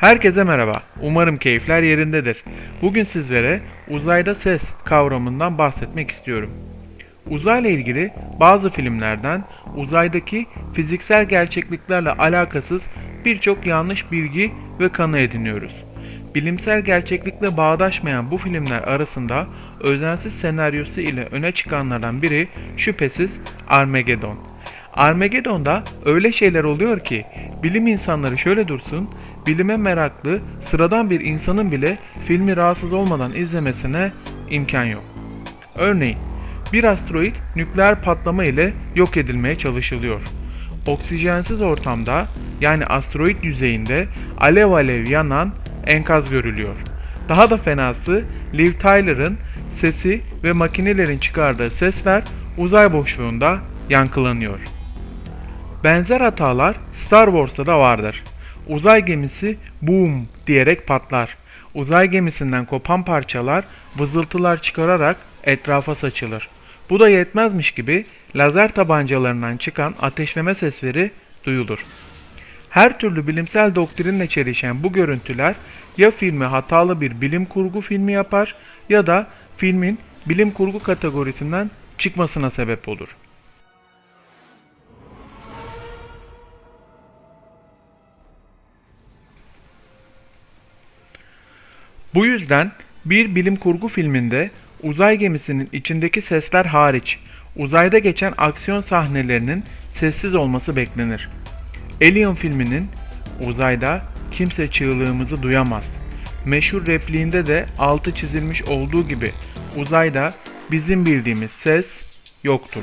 Herkese merhaba. Umarım keyifler yerindedir. Bugün sizlere uzayda ses kavramından bahsetmek istiyorum. Uzayla ilgili bazı filmlerden uzaydaki fiziksel gerçekliklerle alakasız birçok yanlış bilgi ve kanı ediniyoruz. Bilimsel gerçeklikle bağdaşmayan bu filmler arasında özensiz senaryosu ile öne çıkanlardan biri şüphesiz Armageddon. Armageddon'da öyle şeyler oluyor ki bilim insanları şöyle dursun, bilime meraklı sıradan bir insanın bile filmi rahatsız olmadan izlemesine imkan yok. Örneğin bir asteroid nükleer patlama ile yok edilmeye çalışılıyor. Oksijensiz ortamda yani asteroid yüzeyinde alev alev yanan enkaz görülüyor. Daha da fenası Liv Tyler'ın sesi ve makinelerin çıkardığı sesler uzay boşluğunda yankılanıyor. Benzer hatalar Star Wars'ta da vardır. Uzay gemisi boom diyerek patlar. Uzay gemisinden kopan parçalar vızıltılar çıkararak etrafa saçılır. Bu da yetmezmiş gibi lazer tabancalarından çıkan ateşleme sesleri duyulur. Her türlü bilimsel doktrinle çelişen bu görüntüler ya filmi hatalı bir bilim kurgu filmi yapar ya da filmin bilim kurgu kategorisinden çıkmasına sebep olur. Bu yüzden bir bilim kurgu filminde uzay gemisinin içindeki sesler hariç uzayda geçen aksiyon sahnelerinin sessiz olması beklenir. Alien filminin uzayda kimse çığlığımızı duyamaz. Meşhur repliğinde de altı çizilmiş olduğu gibi uzayda bizim bildiğimiz ses yoktur.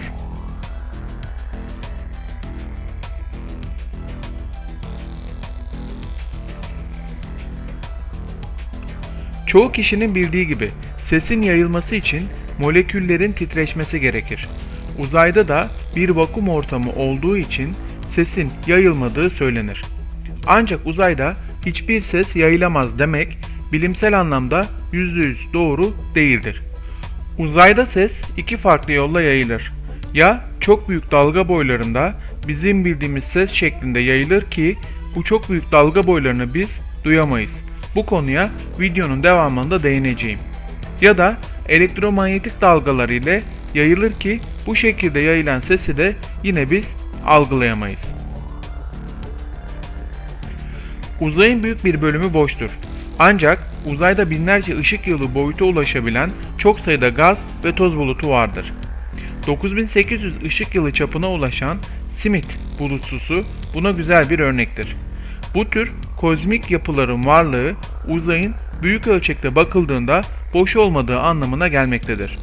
Çoğu kişinin bildiği gibi sesin yayılması için moleküllerin titreşmesi gerekir. Uzayda da bir vakum ortamı olduğu için sesin yayılmadığı söylenir. Ancak uzayda hiçbir ses yayılamaz demek bilimsel anlamda %100 doğru değildir. Uzayda ses iki farklı yolla yayılır. Ya çok büyük dalga boylarında bizim bildiğimiz ses şeklinde yayılır ki bu çok büyük dalga boylarını biz duyamayız. Bu konuya videonun devamında değineceğim. Ya da elektromanyetik dalgalar ile yayılır ki bu şekilde yayılan sesi de yine biz algılayamayız. Uzayın büyük bir bölümü boştur. Ancak uzayda binlerce ışık yılı boyuta ulaşabilen çok sayıda gaz ve toz bulutu vardır. 9800 ışık yılı çapına ulaşan Smith bulutsusu buna güzel bir örnektir. Bu tür kozmik yapıların varlığı uzayın büyük ölçekte bakıldığında boş olmadığı anlamına gelmektedir.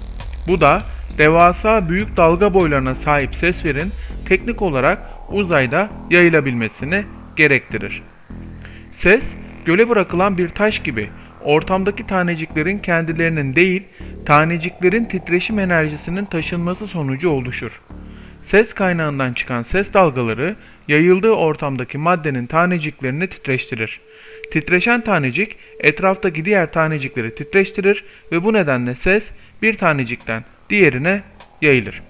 Bu da devasa büyük dalga boylarına sahip seslerin teknik olarak uzayda yayılabilmesini gerektirir. Ses, göle bırakılan bir taş gibi ortamdaki taneciklerin kendilerinin değil, taneciklerin titreşim enerjisinin taşınması sonucu oluşur. Ses kaynağından çıkan ses dalgaları yayıldığı ortamdaki maddenin taneciklerini titreştirir. Titreşen tanecik etraftaki diğer tanecikleri titreştirir ve bu nedenle ses bir tanecikten diğerine yayılır.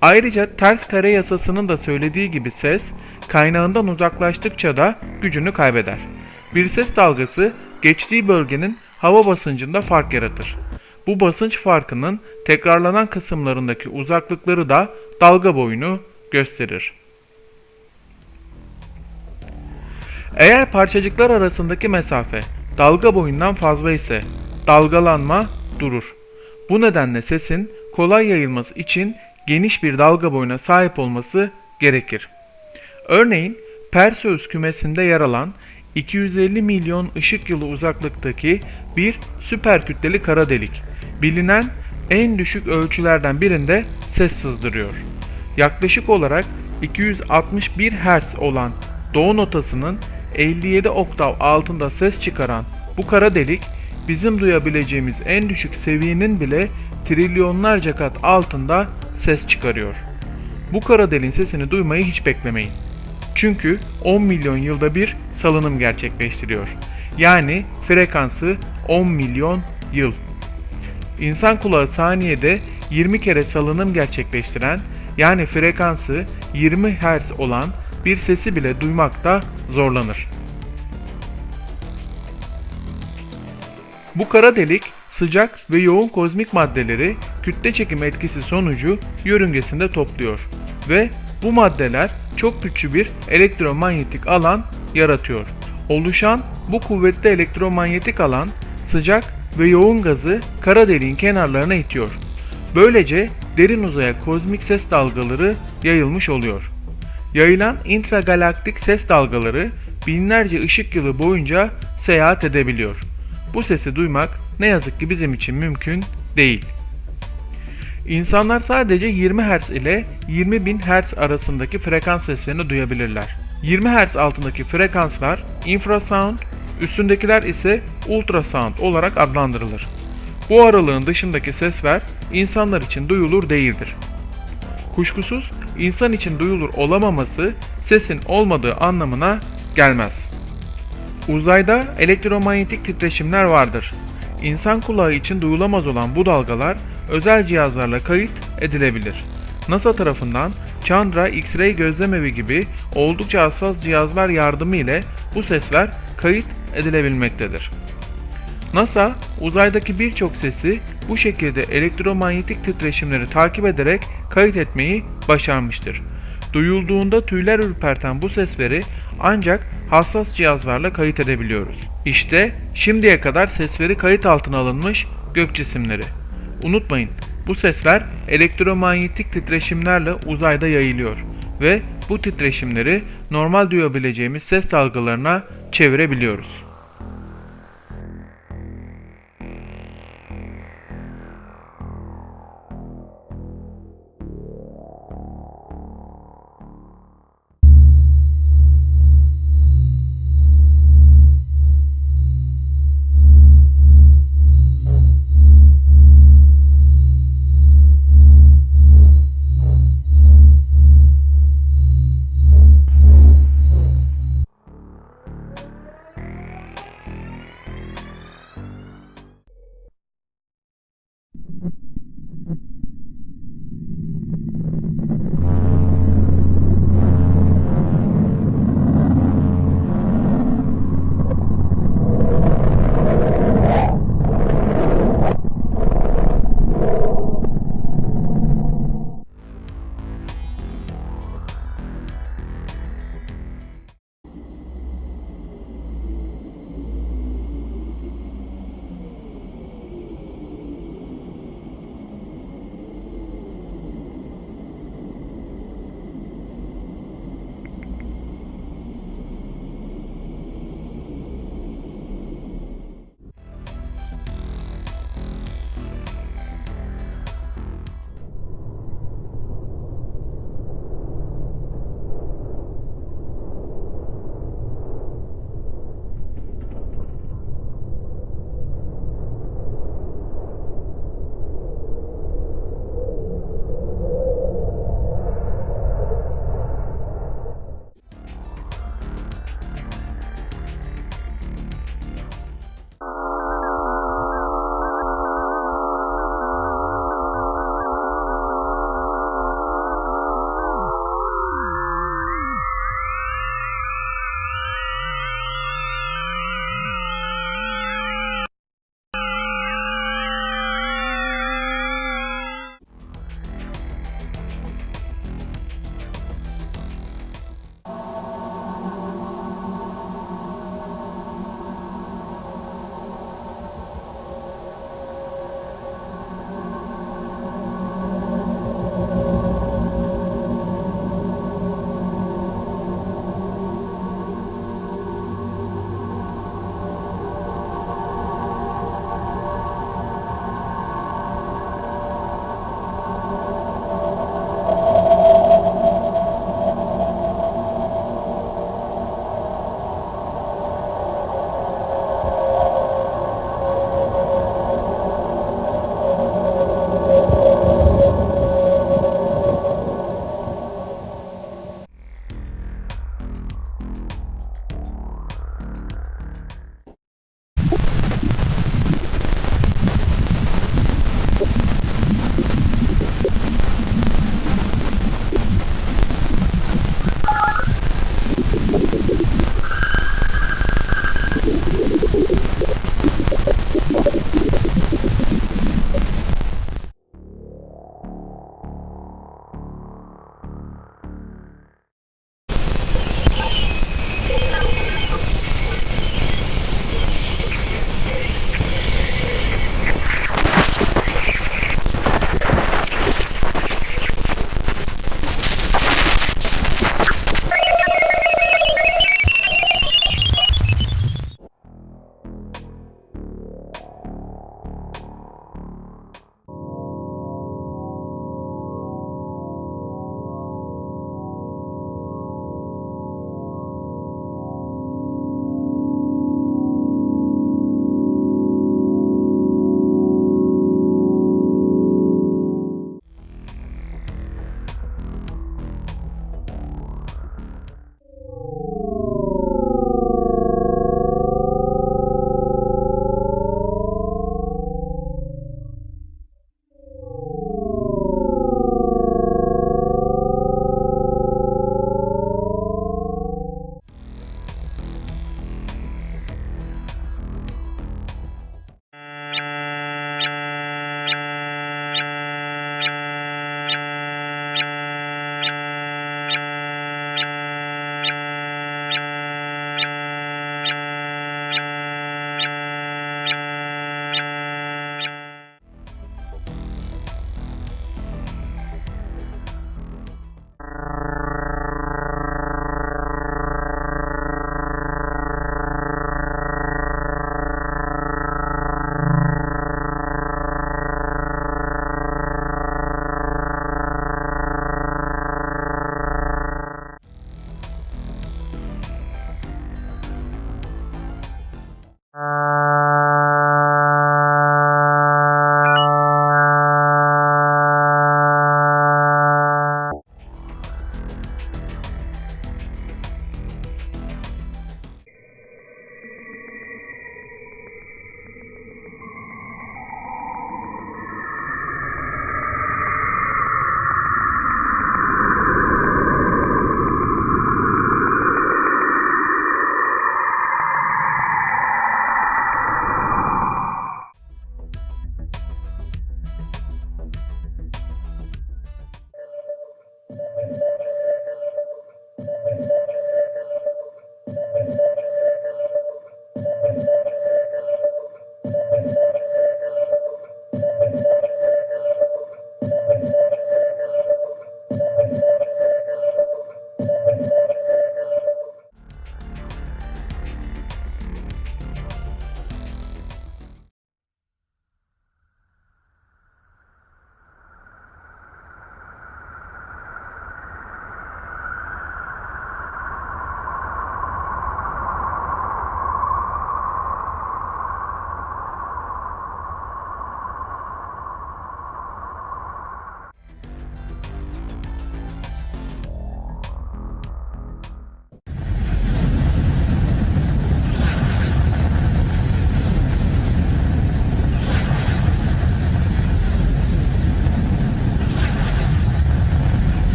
Ayrıca ters kare yasasının da söylediği gibi ses kaynağından uzaklaştıkça da gücünü kaybeder. Bir ses dalgası geçtiği bölgenin hava basıncında fark yaratır. Bu basınç farkının tekrarlanan kısımlarındaki uzaklıkları da dalga boyunu gösterir. Eğer parçacıklar arasındaki mesafe dalga boyundan fazla ise dalgalanma durur. Bu nedenle sesin kolay yayılması için geniş bir dalga boyuna sahip olması gerekir. Örneğin Perseus kümesinde yer alan 250 milyon ışık yılı uzaklıktaki bir süper kütleli kara delik bilinen en düşük ölçülerden birinde ses sızdırıyor. Yaklaşık olarak 261 Hz olan doğu notasının 57 oktav altında ses çıkaran bu kara delik bizim duyabileceğimiz en düşük seviyenin bile trilyonlarca kat altında ses çıkarıyor. Bu kara deliğin sesini duymayı hiç beklemeyin. Çünkü 10 milyon yılda bir salınım gerçekleştiriyor. Yani frekansı 10 milyon yıl. İnsan kulağı saniyede 20 kere salınım gerçekleştiren yani frekansı 20 Hz olan bir sesi bile duymakta zorlanır. Bu kara delik sıcak ve yoğun kozmik maddeleri kütle çekim etkisi sonucu yörüngesinde topluyor ve bu maddeler çok güçlü bir elektromanyetik alan yaratıyor. Oluşan bu kuvvetli elektromanyetik alan sıcak ve yoğun gazı kara deliğin kenarlarına itiyor. Böylece derin uzaya kozmik ses dalgaları yayılmış oluyor. Yayılan intragalaktik ses dalgaları binlerce ışık yılı boyunca seyahat edebiliyor. Bu sesi duymak ne yazık ki bizim için mümkün değil. İnsanlar sadece 20 Hz ile 20.000 Hz arasındaki frekans seslerini duyabilirler. 20 Hz altındaki frekanslar infrasound, üstündekiler ise ultrasound olarak adlandırılır. Bu aralığın dışındaki sesler insanlar için duyulur değildir. Kuşkusuz insan için duyulur olamaması sesin olmadığı anlamına gelmez. Uzayda elektromanyetik titreşimler vardır. İnsan kulağı için duyulamaz olan bu dalgalar özel cihazlarla kayıt edilebilir. NASA tarafından Chandra X-ray gözlemevi gibi oldukça hassas cihazlar yardımı ile bu sesler kayıt edilebilmektedir. NASA uzaydaki birçok sesi bu şekilde elektromanyetik titreşimleri takip ederek kayıt etmeyi başarmıştır. Duyulduğunda tüyler ürperten bu sesleri ancak hassas cihazlarla kayıt edebiliyoruz. İşte şimdiye kadar sesleri kayıt altına alınmış gök cisimleri. Unutmayın bu sesler elektromanyetik titreşimlerle uzayda yayılıyor ve bu titreşimleri normal duyabileceğimiz ses dalgalarına çevirebiliyoruz.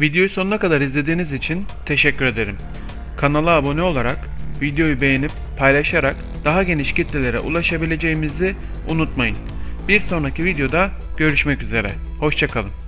Videoyu sonuna kadar izlediğiniz için teşekkür ederim. Kanala abone olarak, videoyu beğenip paylaşarak daha geniş kitlelere ulaşabileceğimizi unutmayın. Bir sonraki videoda görüşmek üzere. Hoşçakalın.